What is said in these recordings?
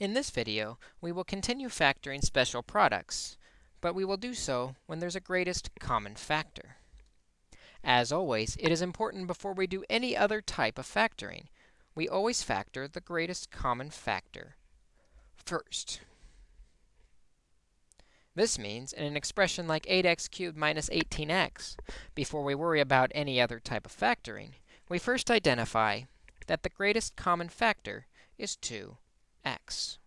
In this video, we will continue factoring special products, but we will do so when there's a greatest common factor. As always, it is important before we do any other type of factoring, we always factor the greatest common factor first. This means in an expression like 8x cubed minus 18x, before we worry about any other type of factoring, we first identify that the greatest common factor is 2x.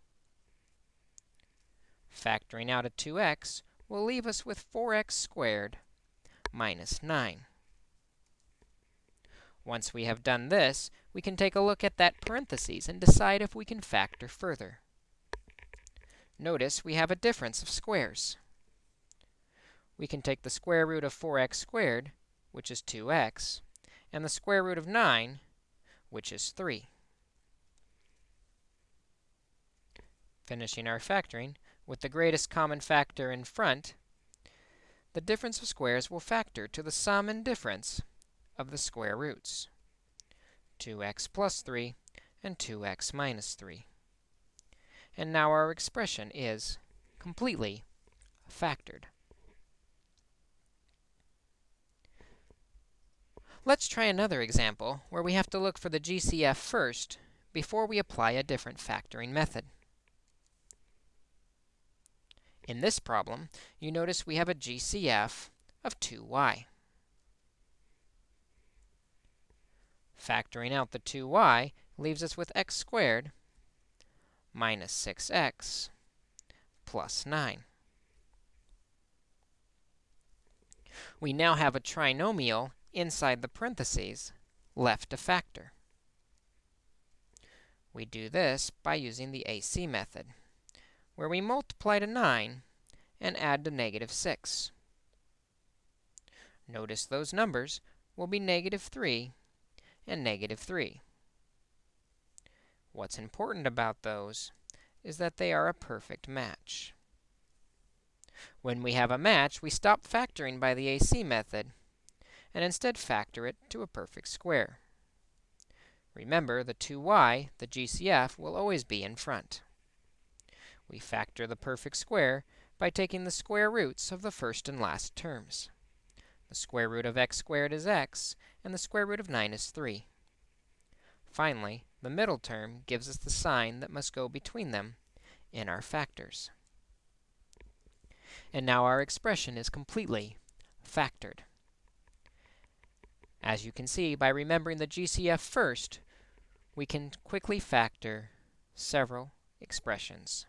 Factoring out a 2x will leave us with 4x squared minus 9. Once we have done this, we can take a look at that parentheses and decide if we can factor further. Notice we have a difference of squares. We can take the square root of 4x squared, which is 2x, and the square root of 9, which is 3. Finishing our factoring, with the greatest common factor in front, the difference of squares will factor to the sum and difference of the square roots, 2x plus 3 and 2x minus 3. And now our expression is completely factored. Let's try another example where we have to look for the GCF first before we apply a different factoring method. In this problem, you notice we have a GCF of 2y. Factoring out the 2y leaves us with x squared minus 6x plus 9. We now have a trinomial inside the parentheses left to factor. We do this by using the AC method, where we multiply to 9 and add to negative 6. Notice those numbers will be negative 3 and negative 3. What's important about those is that they are a perfect match. When we have a match, we stop factoring by the AC method and instead factor it to a perfect square. Remember, the 2y, the GCF, will always be in front. We factor the perfect square by taking the square roots of the first and last terms. The square root of x squared is x, and the square root of 9 is 3. Finally, the middle term gives us the sign that must go between them in our factors. And now our expression is completely factored. As you can see, by remembering the GCF first, we can quickly factor several expressions.